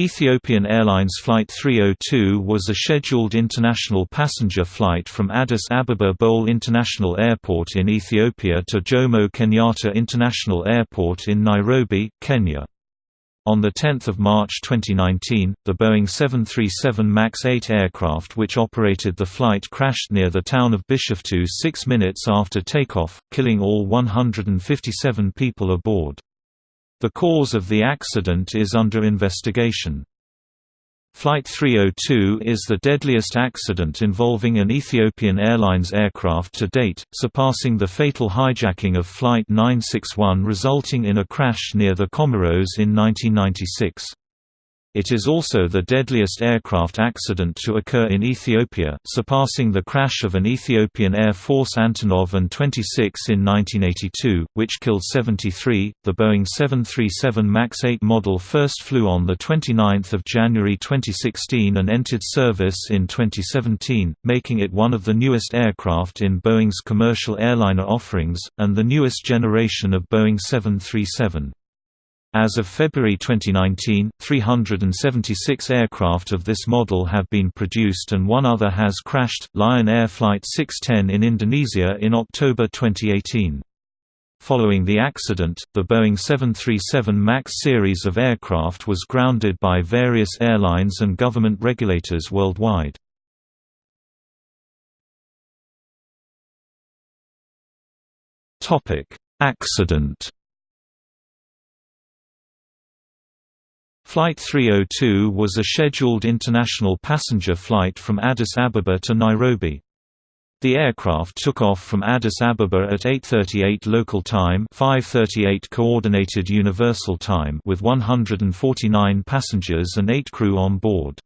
Ethiopian Airlines Flight 302 was a scheduled international passenger flight from Addis Ababa Bole International Airport in Ethiopia to Jomo Kenyatta International Airport in Nairobi, Kenya. On 10 March 2019, the Boeing 737 MAX 8 aircraft which operated the flight crashed near the town of Bishoftu six minutes after takeoff, killing all 157 people aboard. The cause of the accident is under investigation. Flight 302 is the deadliest accident involving an Ethiopian Airlines aircraft to date, surpassing the fatal hijacking of Flight 961 resulting in a crash near the Comoros in 1996. It is also the deadliest aircraft accident to occur in Ethiopia, surpassing the crash of an Ethiopian Air Force Antonov An-26 in 1982, which killed 73. The Boeing 737 MAX 8 model first flew on the 29th of January 2016 and entered service in 2017, making it one of the newest aircraft in Boeing's commercial airliner offerings and the newest generation of Boeing 737. As of February 2019, 376 aircraft of this model have been produced and one other has crashed, Lion Air Flight 610 in Indonesia in October 2018. Following the accident, the Boeing 737 MAX series of aircraft was grounded by various airlines and government regulators worldwide. Accident Flight 302 was a scheduled international passenger flight from Addis Ababa to Nairobi. The aircraft took off from Addis Ababa at 8:38 local time, 5:38 coordinated universal time with 149 passengers and 8 crew on board.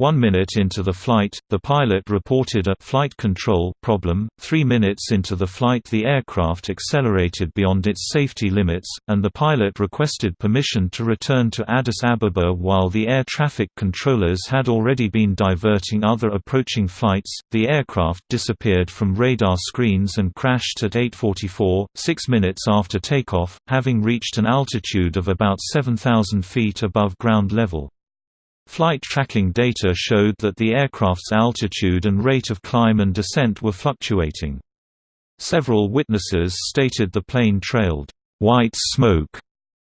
One minute into the flight, the pilot reported a flight control problem. Three minutes into the flight, the aircraft accelerated beyond its safety limits, and the pilot requested permission to return to Addis Ababa while the air traffic controllers had already been diverting other approaching flights. The aircraft disappeared from radar screens and crashed at 8:44, six minutes after takeoff, having reached an altitude of about 7,000 feet above ground level. Flight tracking data showed that the aircraft's altitude and rate of climb and descent were fluctuating. Several witnesses stated the plane trailed white smoke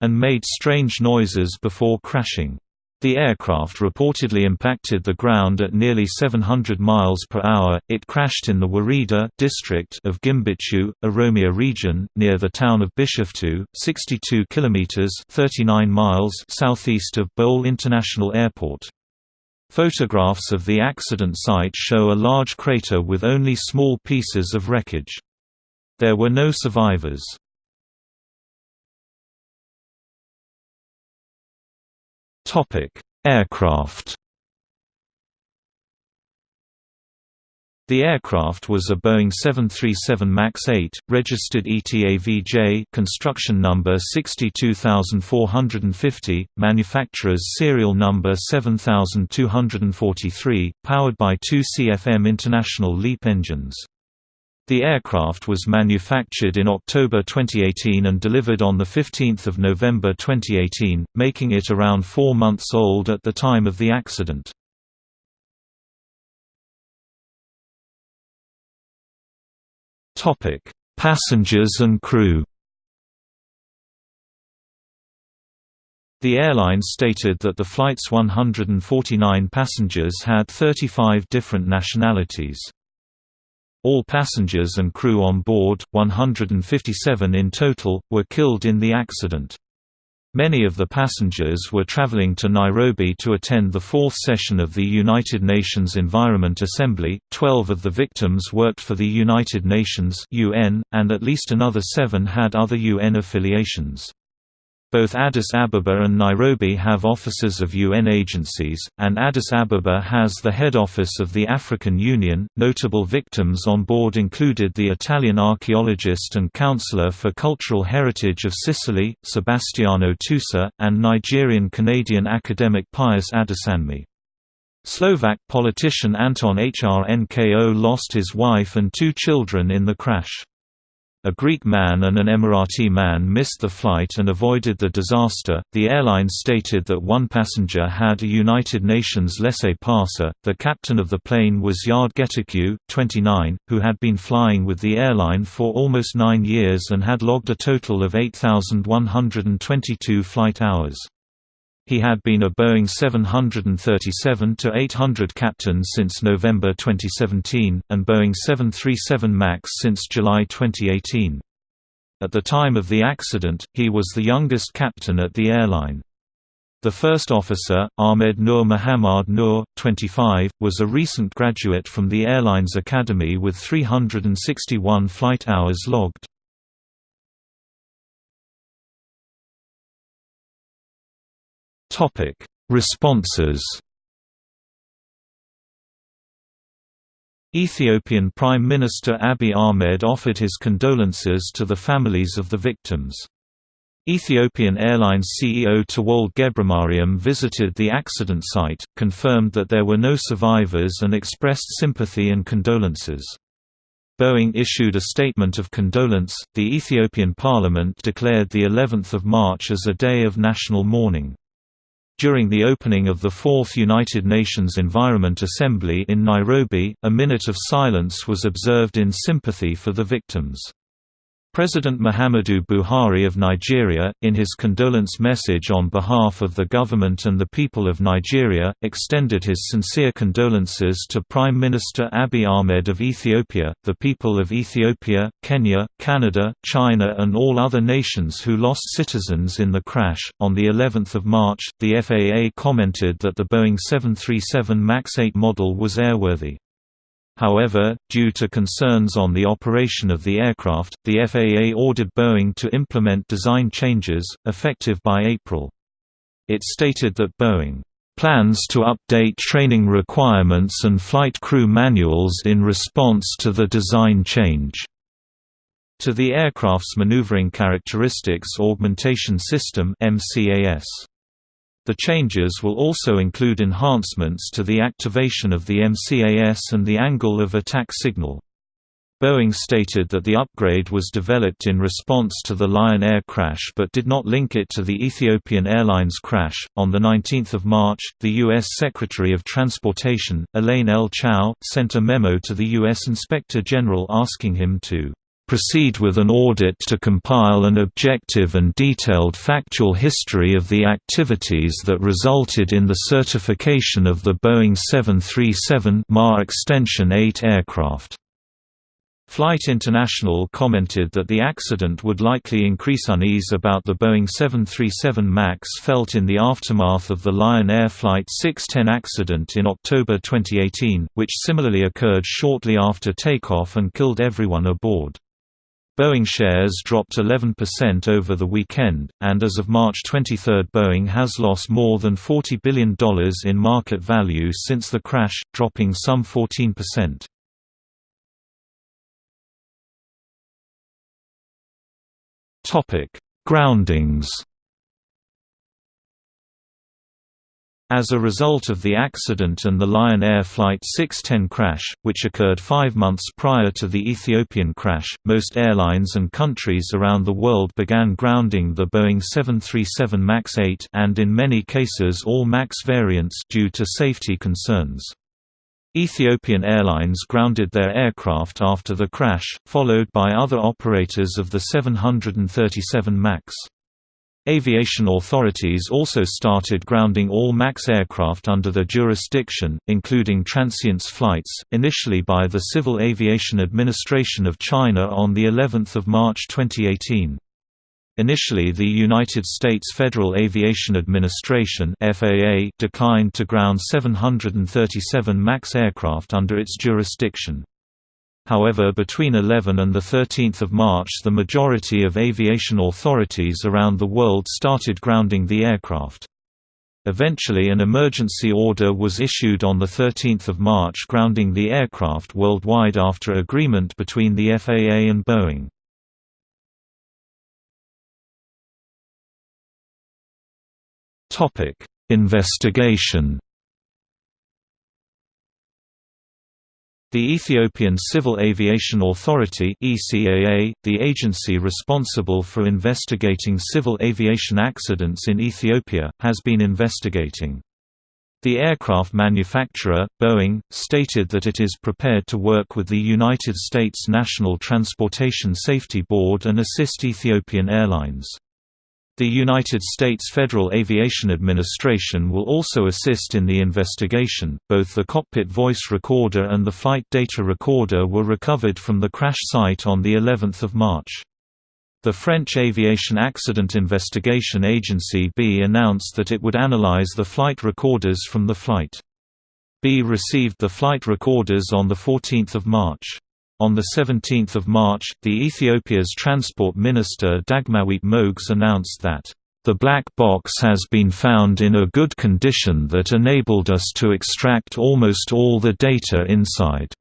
and made strange noises before crashing. The aircraft reportedly impacted the ground at nearly 700 miles per hour. It crashed in the Warida district of Gimbichu, Oromia region, near the town of Bishoftu, 62 kilometers (39 miles) southeast of Bole International Airport. Photographs of the accident site show a large crater with only small pieces of wreckage. There were no survivors. Topic: Aircraft. The aircraft was a Boeing 737 MAX 8, registered ETAVJ construction number 62450, manufacturer's serial number 7243, powered by two CFM International LEAP engines. The aircraft was manufactured in October 2018 and delivered on 15 November 2018, making it around four months old at the time of the accident. Passengers and crew The airline stated that the flight's 149 passengers had 35 different nationalities. All passengers and crew on board, 157 in total, were killed in the accident. Many of the passengers were traveling to Nairobi to attend the fourth session of the United Nations Environment Assembly. Twelve of the victims worked for the United Nations (UN), and at least another seven had other UN affiliations. Both Addis Ababa and Nairobi have offices of UN agencies, and Addis Ababa has the head office of the African Union. Notable victims on board included the Italian archaeologist and counselor for cultural heritage of Sicily, Sebastiano Tusa, and Nigerian Canadian academic Pius Adesanmi. Slovak politician Anton Hrnko lost his wife and two children in the crash. A Greek man and an Emirati man missed the flight and avoided the disaster. The airline stated that one passenger had a United Nations laissez-passer. The captain of the plane was Yared Getachew, 29, who had been flying with the airline for almost nine years and had logged a total of 8,122 flight hours. He had been a Boeing 737-800 captain since November 2017, and Boeing 737 MAX since July 2018. At the time of the accident, he was the youngest captain at the airline. The first officer, Ahmed Nur Muhammad Nur, 25, was a recent graduate from the airline's academy with 361 flight hours logged. Topic: Responses. Ethiopian Prime Minister Abiy Ahmed offered his condolences to the families of the victims. Ethiopian Airlines CEO Tewolde Gebremariam visited the accident site, confirmed that there were no survivors and expressed sympathy and condolences. Boeing issued a statement of condolence. The Ethiopian parliament declared the 11th of March as a day of national mourning. During the opening of the Fourth United Nations Environment Assembly in Nairobi, a minute of silence was observed in sympathy for the victims. President Muhammadu Buhari of Nigeria, in his condolence message on behalf of the government and the people of Nigeria, extended his sincere condolences to Prime Minister Abiy Ahmed of Ethiopia, the people of Ethiopia, Kenya, Canada, China, and all other nations who lost citizens in the crash. On the 11th of March, the FAA commented that the Boeing 737 MAX 8 model was airworthy. However, due to concerns on the operation of the aircraft, the FAA ordered Boeing to implement design changes, effective by April. It stated that Boeing plans to update training requirements and flight crew manuals in response to the design change. To the aircraft's Maneuvering Characteristics Augmentation System MCAS. The changes will also include enhancements to the activation of the MCAS and the angle of attack signal. Boeing stated that the upgrade was developed in response to the Lion Air crash but did not link it to the Ethiopian Airlines crash. On the 19th of March, the US Secretary of Transportation, Elaine L. Chao, sent a memo to the US Inspector General asking him to proceed with an audit to compile an objective and detailed factual history of the activities that resulted in the certification of the Boeing 737 MA Extension 8 aircraft. Flight International commented that the accident would likely increase unease about the Boeing 737 MAX felt in the aftermath of the Lion Air Flight 610 accident in October 2018, which similarly occurred shortly after takeoff and killed everyone aboard. Boeing shares dropped 11% over the weekend, and as of March 23 Boeing has lost more than $40 billion in market value since the crash, dropping some 14%. Groundings As a result of the accident and the Lion Air Flight 610 crash, which occurred five months prior to the Ethiopian crash, most airlines and countries around the world began grounding the Boeing 737 MAX 8 and in many cases all MAX variants due to safety concerns. Ethiopian Airlines grounded their aircraft after the crash, followed by other operators of the 737 MAX. Aviation authorities also started grounding all MAX aircraft under their jurisdiction, including transients flights, initially by the Civil Aviation Administration of China on the 11th of March 2018. Initially the United States Federal Aviation Administration declined to ground 737 MAX aircraft under its jurisdiction. However between 11 and 13 March the majority of aviation authorities around the world started grounding the aircraft. Eventually an emergency order was issued on 13 March grounding the aircraft worldwide after agreement between the FAA and Boeing. Investigation The Ethiopian Civil Aviation Authority the agency responsible for investigating civil aviation accidents in Ethiopia, has been investigating. The aircraft manufacturer, Boeing, stated that it is prepared to work with the United States National Transportation Safety Board and assist Ethiopian Airlines. The United States Federal Aviation Administration will also assist in the investigation. Both the cockpit voice recorder and the flight data recorder were recovered from the crash site on the 11th of March. The French Aviation Accident Investigation Agency B announced that it would analyze the flight recorders from the flight. B received the flight recorders on 14 March. On 17 March, the Ethiopia's Transport Minister Dagmawit Moges announced that, "...the black box has been found in a good condition that enabled us to extract almost all the data inside."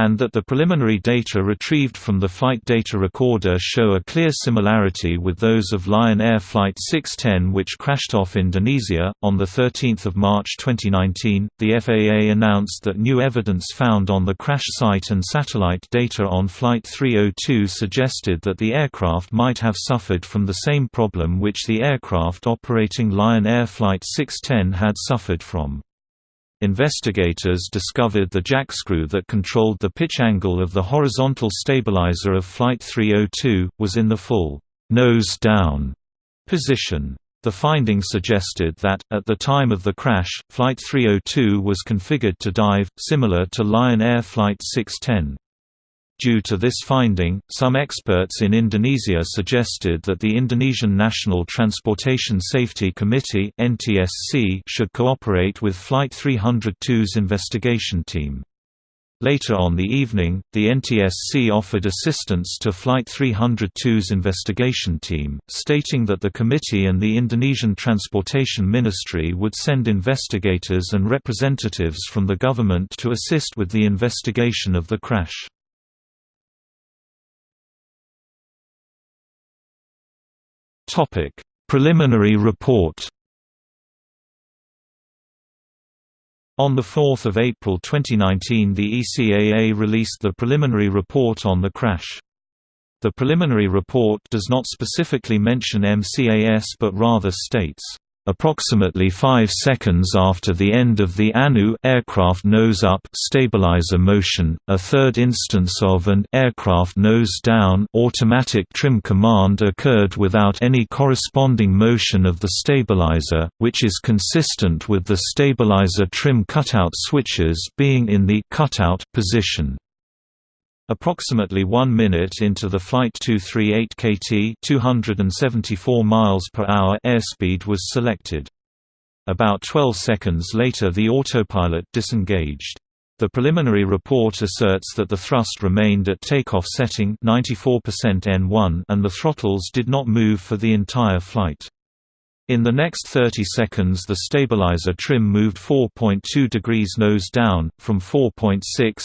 And that the preliminary data retrieved from the flight data recorder show a clear similarity with those of Lion Air Flight 610 which crashed off Indonesia. On 13 March 2019, the FAA announced that new evidence found on the crash site and satellite data on Flight 302 suggested that the aircraft might have suffered from the same problem which the aircraft operating Lion Air Flight 610 had suffered from. Investigators discovered the jackscrew that controlled the pitch angle of the horizontal stabilizer of Flight 302, was in the full nose down position. The finding suggested that, at the time of the crash, Flight 302 was configured to dive, similar to Lion Air Flight 610. Due to this finding, some experts in Indonesia suggested that the Indonesian National Transportation Safety Committee should cooperate with Flight 302's investigation team. Later on the evening, the NTSC offered assistance to Flight 302's investigation team, stating that the committee and the Indonesian Transportation Ministry would send investigators and representatives from the government to assist with the investigation of the crash. Topic: Preliminary report. On 4 April 2019 the ECAA released the preliminary report on the crash. The preliminary report does not specifically mention MCAS but rather states, Approximately 5 seconds after the end of the ANU aircraft nose-up stabilizer motion, a third instance of an aircraft nose-down automatic trim command occurred without any corresponding motion of the stabilizer, which is consistent with the stabilizer trim cutout switches being in the cutout position. Approximately 1 minute into the flight 238 kT 274 miles per hour airspeed was selected. About 12 seconds later the autopilot disengaged. The preliminary report asserts that the thrust remained at takeoff setting 94% N1 and the throttles did not move for the entire flight. In the next 30 seconds the stabilizer trim moved 4.2 degrees nose down, from 4.6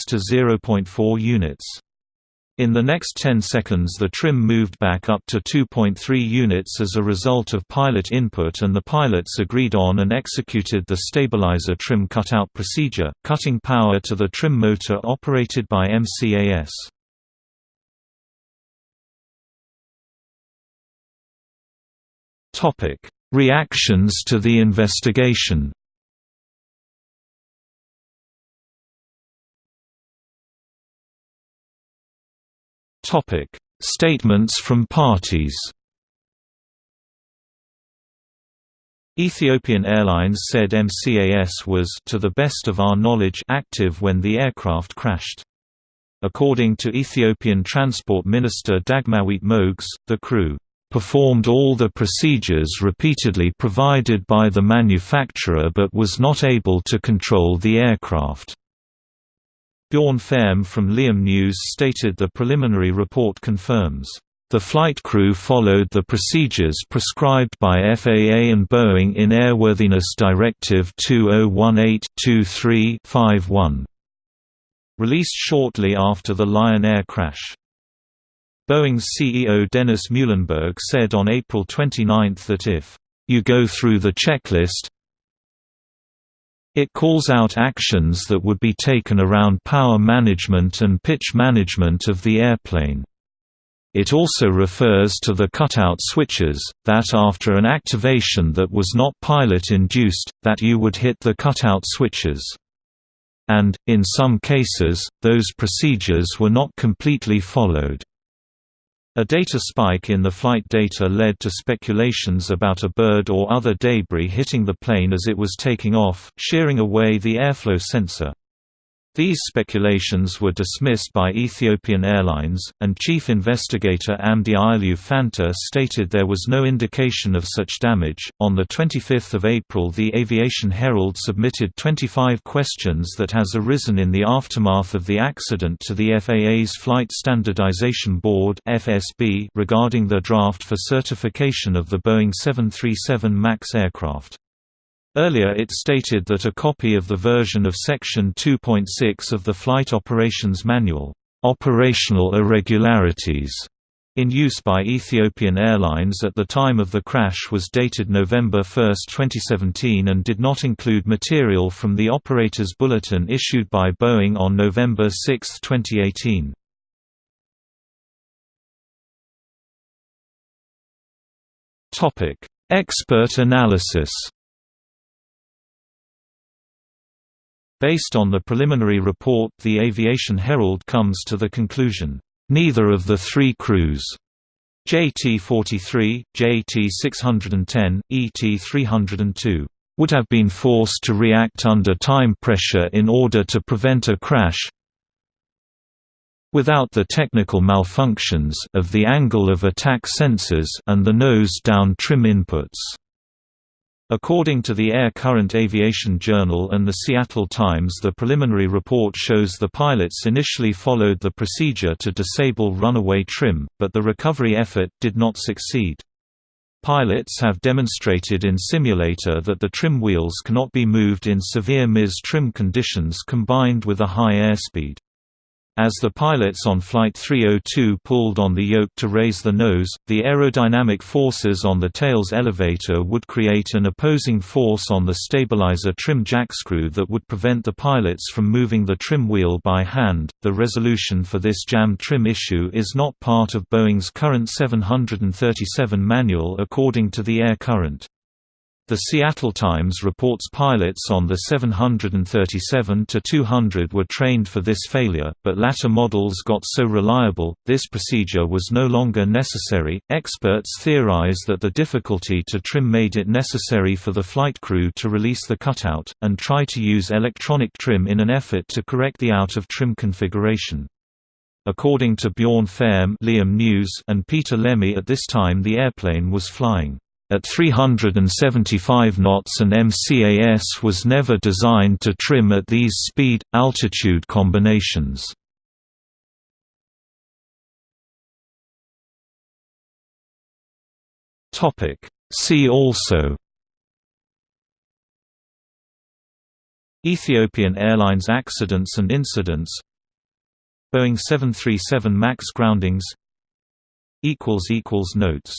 to 0.4 units. In the next 10 seconds the trim moved back up to 2.3 units as a result of pilot input and the pilots agreed on and executed the stabilizer trim cutout procedure, cutting power to the trim motor operated by MCAS. Reactions to the investigation Statements from parties Ethiopian Airlines said MCAS was to the best of our knowledge active when the aircraft crashed. According to Ethiopian Transport Minister Dagmawit Moges, the crew performed all the procedures repeatedly provided by the manufacturer but was not able to control the aircraft. Bjorn Fehrm from Leeham News stated the preliminary report confirms, "...the flight crew followed the procedures prescribed by FAA and Boeing in Airworthiness Directive 2018-23-51." Released shortly after the Lion Air crash. Boeing's CEO Dennis Muilenburg said on April 29 that if, "...you go through the checklist It calls out actions that would be taken around power management and pitch management of the airplane. It also refers to the cutout switches, that after an activation that was not pilot-induced, that you would hit the cutout switches. And, in some cases, those procedures were not completely followed. A data spike in the flight data led to speculations about a bird or other debris hitting the plane as it was taking off, shearing away the airflow sensor. These speculations were dismissed by Ethiopian Airlines, and Chief Investigator Amdye Ayalew Fanta stated there was no indication of such damage. On the 25th of April, the Aviation Herald submitted 25 questions that has arisen in the aftermath of the accident to the FAA's Flight Standardization Board (FSB) regarding the draft for certification of the Boeing 737 MAX aircraft. Earlier it stated that a copy of the version of Section 2.6 of the Flight Operations Manual, "'Operational Irregularities' in use by Ethiopian Airlines at the time of the crash was dated November 1, 2017 and did not include material from the Operator's Bulletin issued by Boeing on November 6, 2018. Expert analysis Based on the preliminary report the Aviation Herald comes to the conclusion, "...neither of the three crews JT-43, JT-610, ET-302 would have been forced to react under time pressure in order to prevent a crash without the technical malfunctions of the angle of attack sensors and the nose-down trim inputs." According to the Air Current Aviation Journal and the Seattle Times the preliminary report shows the pilots initially followed the procedure to disable runaway trim, but the recovery effort did not succeed. Pilots have demonstrated in simulator that the trim wheels cannot be moved in severe mis trim conditions combined with a high airspeed. As the pilots on Flight 302 pulled on the yoke to raise the nose, the aerodynamic forces on the tail's elevator would create an opposing force on the stabilizer trim jackscrew that would prevent the pilots from moving the trim wheel by hand. The resolution for this jammed trim issue is not part of Boeing's current 737 manual according to the Air Current. The Seattle Times reports pilots on the 737-200 were trained for this failure, but latter models got so reliable, this procedure was no longer necessary. Experts theorize that the difficulty to trim made it necessary for the flight crew to release the cutout, and try to use electronic trim in an effort to correct the out-of-trim configuration. According to Bjorn Fehrm Leeham and Peter Lemme at this time the airplane was flying at 375 knots an MCAS was never designed to trim at these speed-altitude combinations. See also Ethiopian Airlines accidents and incidents Boeing 737 MAX groundings Notes